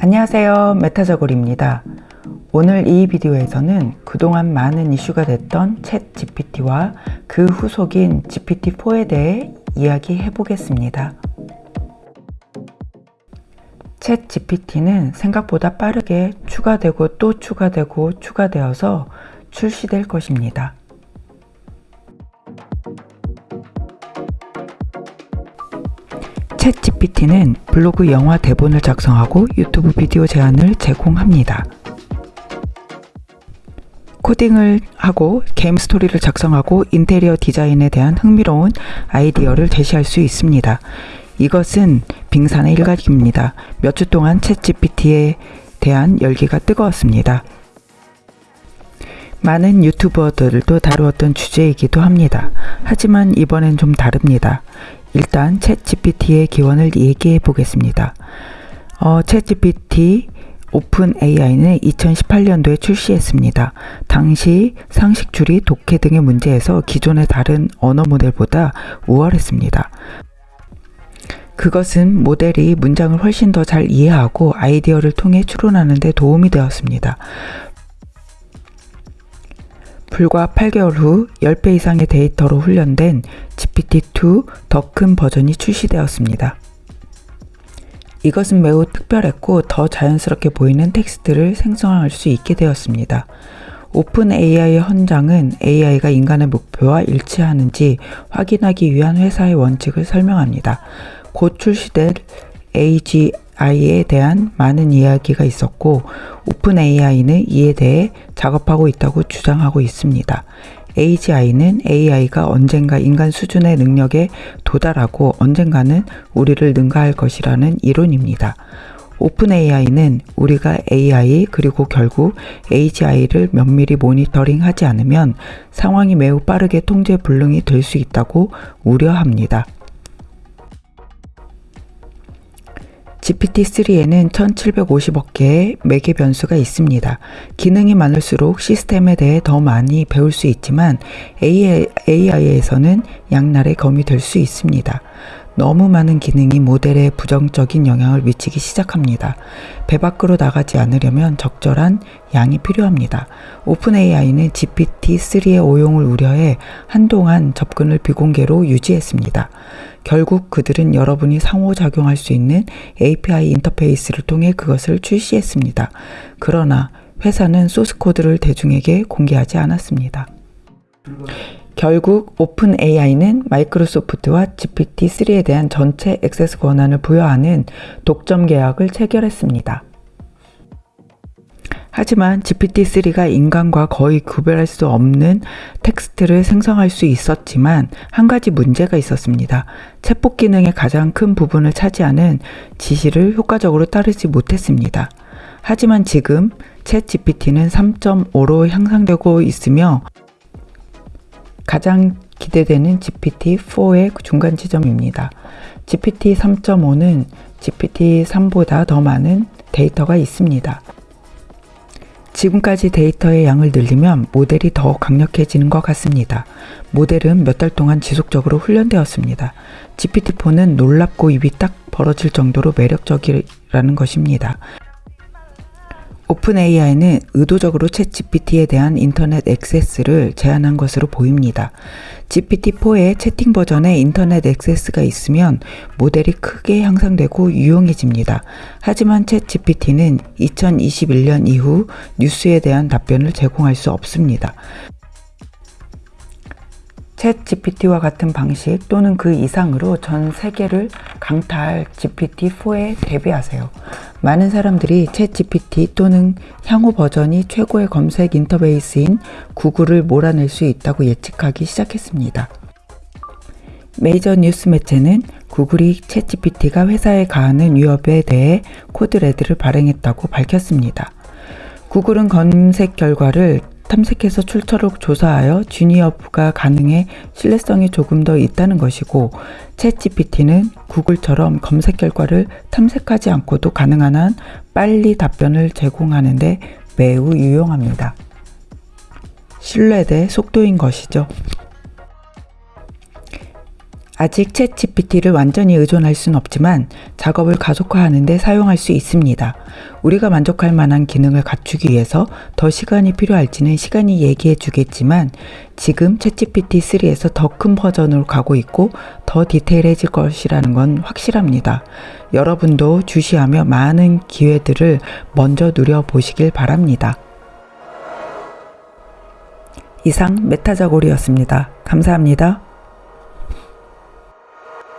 안녕하세요. 메타저골입니다. 오늘 이 비디오에서는 그동안 많은 이슈가 됐던 챗 GPT와 그 후속인 GPT-4에 대해 이야기해 보겠습니다. 챗 GPT는 생각보다 빠르게 추가되고 또 추가되고 추가되어서 출시될 것입니다 챗 GPT는 블로그 영화 대본을 작성하고 유튜브 비디오 제안을 제공합니다. 코딩을 하고 게임 스토리를 작성하고 인테리어 디자인에 대한 흥미로운 아이디어를 제시할 수 있습니다. 이것은 빙산의 일각입니다. 몇 주 동안 챗 GPT에 대한 열기가 뜨거웠습니다. 많은 유튜버들도 다루었던 주제이기도 합니다. 하지만 이번엔 좀 다릅니다. 일단 챗 GPT의 기원을 얘기해 보겠습니다. 어, 챗 GPT 오픈 AI는 2018년도에 출시했습니다. 당시 상식 줄이 독해 등의 문제에서 기존의 다른 언어 모델보다 우월했습니다. 그것은 모델이 문장을 훨씬 더 잘 이해하고 아이디어를 통해 추론하는 데 도움이 되었습니다. 불과 8개월 후 10배 이상의 데이터로 훈련된 GPT-2 더 큰 버전이 출시되었습니다. 이것은 매우 특별했고 더 자연스럽게 보이는 텍스트를 생성할 수 있게 되었습니다. OpenAI의 헌장은 AI가 인간의 목표와 일치하는지 확인하기 위한 회사의 원칙을 설명합니다. 곧 출시될 AI에 대한 많은 이야기가 있었고 OpenAI는 이에 대해 작업하고 있다고 주장하고 있습니다. AGI는 AI가 언젠가 인간 수준의 능력에 도달하고 언젠가는 우리를 능가할 것이라는 이론입니다. OpenAI는 우리가 AI 그리고 결국 AGI를 면밀히 모니터링 하지 않으면 상황이 매우 빠르게 통제 불능이 될 수 있다고 우려합니다. GPT-3에는 1750억 개의 매개 변수가 있습니다. 기능이 많을수록 시스템에 대해 더 많이 배울 수 있지만 AI에서는 양날의 검이 될 수 있습니다. 너무 많은 기능이 모델에 부정적인 영향을 미치기 시작합니다. 배 밖으로 나가지 않으려면 적절한 양이 필요합니다. 오픈 AI는 GPT-3의 오용을 우려해 한동안 접근을 비공개로 유지했습니다. 결국 그들은 여러분이 상호작용할 수 있는 API 인터페이스를 통해 그것을 출시했습니다. 그러나 회사는 소스 코드를 대중에게 공개하지 않았습니다. 결국 오픈 AI는 마이크로소프트와 GPT-3에 대한 전체 액세스 권한을 부여하는 독점 계약을 체결했습니다. 하지만 GPT-3가 인간과 거의 구별할 수 없는 텍스트를 생성할 수 있었지만 한 가지 문제가 있었습니다. 챗봇 기능의 가장 큰 부분을 차지하는 지시를 효과적으로 따르지 못했습니다. 하지만 지금 챗 GPT는 3.5로 향상되고 있으며 가장 기대되는 GPT-4의 중간 지점입니다. GPT-3.5는 GPT-3보다 더 많은 데이터가 있습니다. 지금까지 데이터의 양을 늘리면 모델이 더 강력해지는 것 같습니다. 모델은 몇 달 동안 지속적으로 훈련되었습니다. GPT-4는 놀랍고 입이 딱 벌어질 정도로 매력적이라는 것입니다. OpenAI는 의도적으로 ChatGPT에 대한 인터넷 액세스를 제한한 것으로 보입니다. GPT-4의 채팅 버전에 인터넷 액세스가 있으면 모델이 크게 향상되고 유용해집니다. 하지만 챗 GPT는 2021년 이후 뉴스에 대한 답변을 제공할 수 없습니다. 챗 GPT와 같은 방식 또는 그 이상으로 전 세계를 강타할 GPT-4에 대비하세요. 많은 사람들이 챗 GPT 또는 향후 버전이 최고의 검색 인터페이스인 구글을 몰아낼 수 있다고 예측하기 시작했습니다. 메이저 뉴스 매체는 구글이 ChatGPT가 회사에 가하는 위협에 대해 code red를 발행했다고 밝혔습니다. 구글은 검색 결과를 탐색해서 출처를 조사하여 주니어프가 가능해 신뢰성이 조금 더 있다는 것이고 ChatGPT는 구글처럼 검색 결과를 탐색하지 않고도 가능한 한 빨리 답변을 제공하는데 매우 유용합니다. 신뢰 대 속도인 것이죠. 아직 챗 GPT를 완전히 의존할 순 없지만 작업을 가속화하는 데 사용할 수 있습니다. 우리가 만족할 만한 기능을 갖추기 위해서 더 시간이 필요할지는 시간이 얘기해 주겠지만 지금 챗 GPT-3에서 더 큰 버전으로 가고 있고 더 디테일해질 것이라는 건 확실합니다. 여러분도 주시하며 많은 기회들을 먼저 누려보시길 바랍니다. 이상 메타자골이었습니다. 감사합니다.